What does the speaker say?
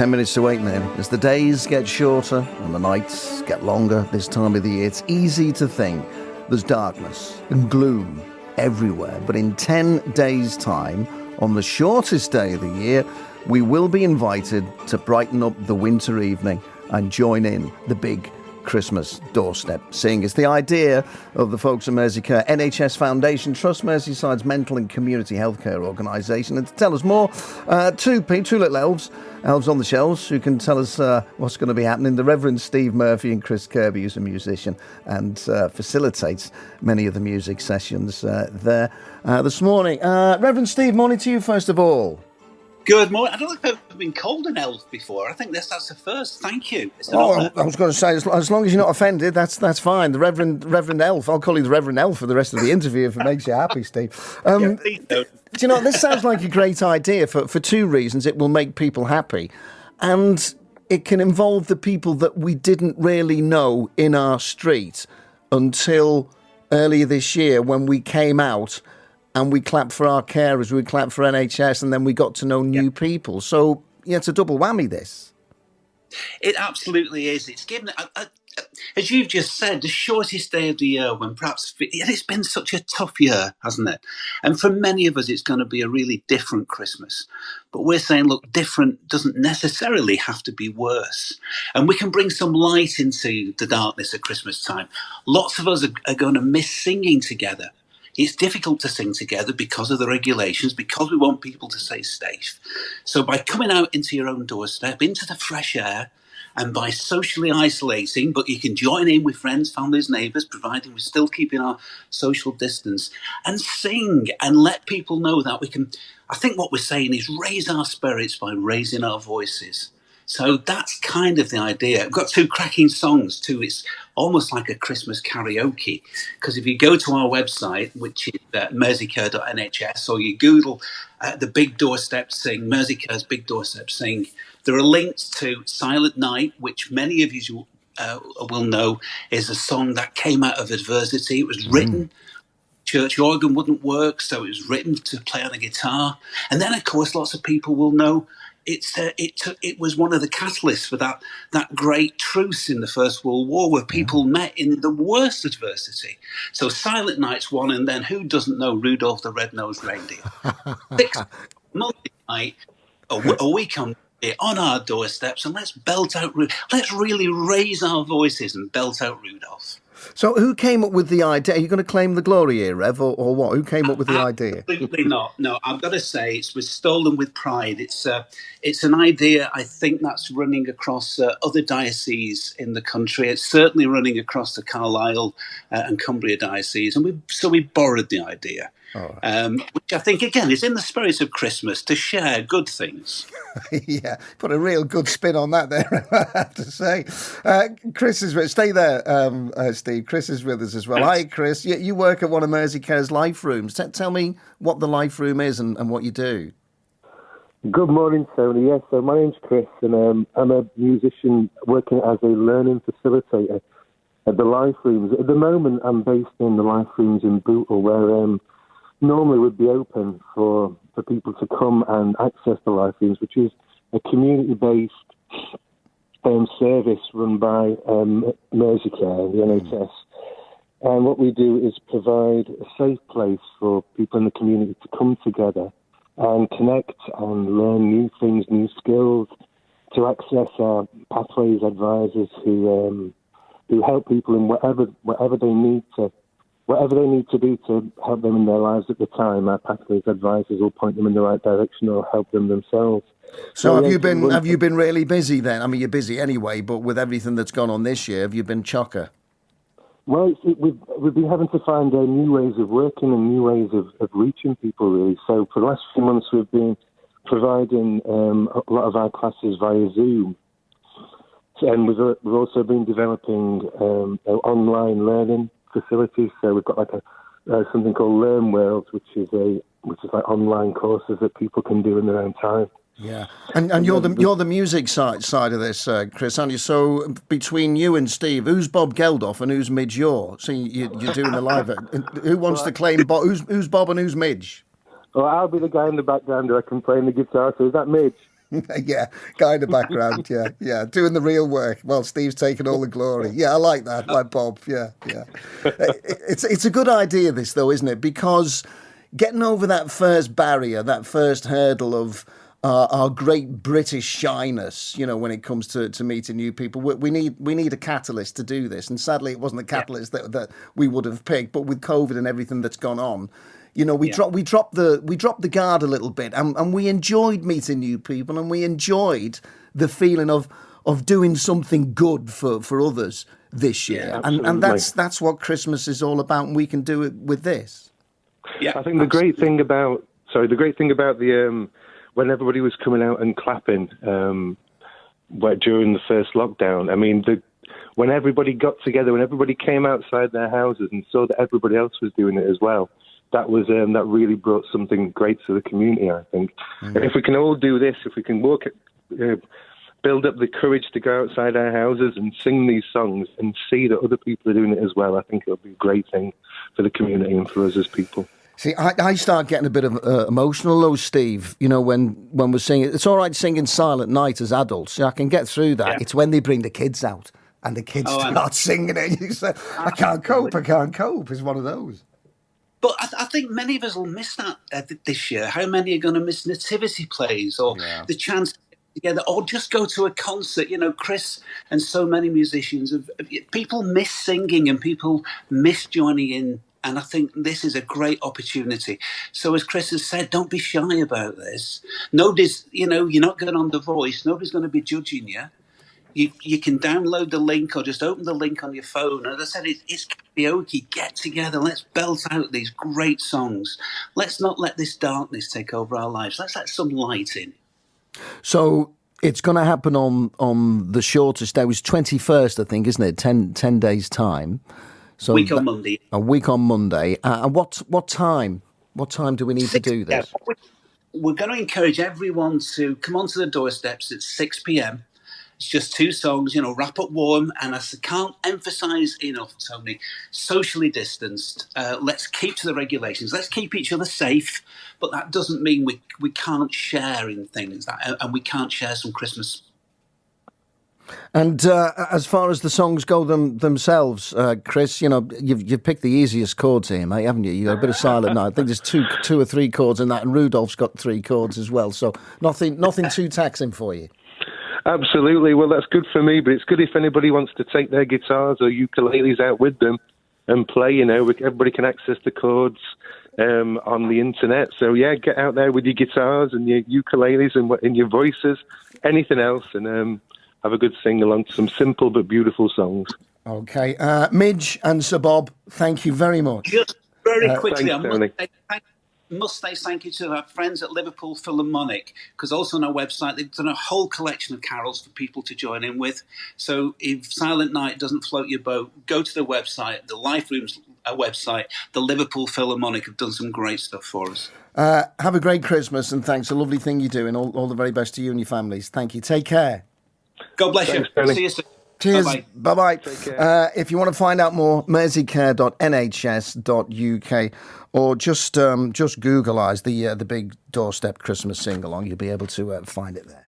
10 minutes to 8 now. As the days get shorter and the nights get longer this time of the year, it's easy to think there's darkness and gloom everywhere. But in 10 days' time, on the shortest day of the year, we will be invited to brighten up the winter evening and join in the big Christmas doorstep sing. It's the idea of the folks at Merseycare NHS Foundation Trust, Merseyside's mental and community healthcare organisation. And to tell us more, uh, two, two little elves, elves on the shelves, who can tell us uh, what's going to be happening. The Reverend Steve Murphy and Chris Kirby, who's a musician and uh, facilitates many of the music sessions uh, there uh, this morning. Uh, Reverend Steve, morning to you first of all. Good morning. I don't think I've been called an elf before. I think this that's the first. Thank you. Oh, I was going to say, as, as, long as you're not offended, that's that's fine. The Reverend Reverend Elf. I'll call you the Reverend Elf for the rest of the interview if it makes you happy, Steve. Um, yeah, do you know this sounds like a great idea for for two reasons. It will make people happy, and it can involve the people that we didn't really know in our street until earlier this year when we came out and we clapped for our carers, we clapped for NHS, and then we got to know new yeah. people. So yeah, it's a double whammy. This. It absolutely is. It's given, a, a, as you've just said, the shortest day of the year when perhaps it's been such a tough year, hasn't it? And for many of us, it's going to be a really different Christmas. But we're saying, look, different doesn't necessarily have to be worse. And we can bring some light into the darkness at Christmas time. Lots of us are, are going to miss singing together it's difficult to sing together because of the regulations, because we want people to stay safe. So by coming out into your own doorstep, into the fresh air, and by socially isolating, but you can join in with friends, families, neighbours, providing we're still keeping our social distance, and sing and let people know that we can. I think what we're saying is raise our spirits by raising our voices. So that's kind of the idea. I've got two cracking songs too. It's almost like a Christmas karaoke because if you go to our website, which is uh, merseycare.nhs, or you Google uh, the Big Doorstep Sing, Merseycare's Big Doorstep Sing, there are links to Silent Night, which many of you uh, will know is a song that came out of adversity. It was written. Mm church organ wouldn't work, so it was written to play on a guitar. And then, of course, lots of people will know it's uh, it took, it was one of the catalysts for that that great truce in the First World War, where people met in the worst adversity. So Silent Night's one, and then who doesn't know Rudolph the Red-Nosed Reindeer? Six Monday night, a, a week on on our doorsteps, and let's belt out. Let's really raise our voices and belt out Rudolph. So, who came up with the idea? Are you going to claim the glory here, Rev, or, or what? Who came up with the idea? Absolutely not. No, I've got to say it was stolen with pride. It's uh, it's an idea I think that's running across uh, other dioceses in the country. It's certainly running across the Carlisle uh, and Cumbria diocese, and we so we borrowed the idea. Oh. Um, which I think again is in the spirit of Christmas to share good things. yeah, put a real good spin on that there. I have to say, uh, Chris is with. Stay there, um, uh, Steve. Chris is with us as well. Hi, Chris. You, you work at one of Merseycare's life rooms. T- tell me what the life room is and, and what you do. Good morning, Tony. Yes, so my name's Chris, and um, I'm a musician working as a learning facilitator at the life rooms. At the moment, I'm based in the life rooms in Bootle, where um, normally would be open for, for people to come and access the life rooms, which is a community based um, service run by um, Merseycare, the NHS. And what we do is provide a safe place for people in the community to come together and connect and learn new things, new skills, to access our pathways advisors who um, who help people in whatever whatever they need to whatever they need to do to help them in their lives at the time, our pathways advisors will point them in the right direction or help them themselves. So, so have yeah, you been have you been really busy then? I mean, you're busy anyway, but with everything that's gone on this year, have you been chocker? Well, it, we've we've been having to find uh, new ways of working and new ways of, of reaching people. Really, so for the last few months, we've been providing um, a lot of our classes via Zoom, and we've, uh, we've also been developing um, online learning facilities. So we've got like a uh, something called Learn World, which is a which is like online courses that people can do in their own time. Yeah, and and you're the you're the music side side of this, uh, Chris, aren't you? So between you and Steve, who's Bob Geldof and who's Midge Ure? So you, are doing the live. Who wants to claim Bob? Who's who's Bob and who's Midge? Well, I'll be the guy in the background who I can play the guitar. So is that Midge? yeah, guy in the background. Yeah, yeah, doing the real work while Steve's taking all the glory. Yeah, I like that, like Bob. Yeah, yeah. It's it's a good idea, this though, isn't it? Because getting over that first barrier, that first hurdle of uh, our great British shyness, you know, when it comes to, to meeting new people. We, we, need we need a catalyst to do this, and sadly, it wasn't the catalyst yeah. that, that we would have picked. But with COVID and everything that's gone on, you know, we yeah. dropped we dropped the we dropped the guard a little bit, and, and we enjoyed meeting new people, and we enjoyed the feeling of of doing something good for, for others this year, yeah, and and that's that's what Christmas is all about, and we can do it with this. Yeah, I think the great thing about sorry, the great thing about the um, when everybody was coming out and clapping um, during the first lockdown, I mean the when everybody got together, when everybody came outside their houses and saw that everybody else was doing it as well, that was um, that really brought something great to the community. I think, mm-hmm. if we can all do this, if we can work, uh, build up the courage to go outside our houses and sing these songs and see that other people are doing it as well, I think it'll be a great thing for the community and for us as people. See, I, I start getting a bit of uh, emotional though, Steve. You know, when when we're singing, it's all right singing Silent Night as adults. I can get through that. Yeah. It's when they bring the kids out and the kids oh, start singing it. You say, I can't cope. I can't cope. It's one of those. But I, th- I, think many of us will miss that uh, this year. How many are going to miss nativity plays or yeah. the chance together or just go to a concert? You know, Chris and so many musicians, have, people miss singing and people miss joining in. And I think this is a great opportunity. So, as Chris has said, don't be shy about this. Nobody's, you know, you're not going on The Voice. Nobody's going to be judging you you, you can download the link or just open the link on your phone. As I said, it, it's karaoke. Get together. Let's belt out these great songs. Let's not let this darkness take over our lives. Let's let some light in. So it's going to happen on on the shortest day. It was twenty first, I think, isn't it? 10, 10 days time. So week on Monday. A week on Monday. Uh, and what what time? What time do we need six, to do this? Yeah, we're going to encourage everyone to come onto the doorsteps at six pm it's just two songs, you know, wrap up warm. And I can't emphasize enough, Tony, socially distanced. Uh, let's keep to the regulations. Let's keep each other safe. But that doesn't mean we, we can't share in things that, and we can't share some Christmas and uh, as far as the songs go them, themselves, uh, Chris, you know, you've, you've picked the easiest chords here, mate, haven't you? You got a bit of Silent Night. I think there's two, two or three chords in that, and Rudolph's got three chords as well. So nothing, nothing too taxing for you. Absolutely. Well, that's good for me, but it's good if anybody wants to take their guitars or ukuleles out with them and play. You know, everybody can access the chords um, on the internet. So yeah, get out there with your guitars and your ukuleles and, and your voices, anything else, and um, have a good sing along to some simple but beautiful songs. Okay, uh, Midge and Sir Bob, thank you very much. Just very uh, quickly, thanks, I must say thank must say thank you to our friends at Liverpool Philharmonic because also on our website they've done a whole collection of carols for people to join in with. So if Silent Night doesn't float your boat, go to the website, the Life Rooms uh, website. The Liverpool Philharmonic have done some great stuff for us. Uh, have a great Christmas and thanks. A lovely thing you do, and all, all the very best to you and your families. Thank you. Take care. God bless thanks, you. See you soon. Cheers. Bye bye. Uh, if you want to find out more, merseycare.nhs.uk or just um, just Googleize the uh, the big doorstep Christmas sing along. You'll be able to uh, find it there.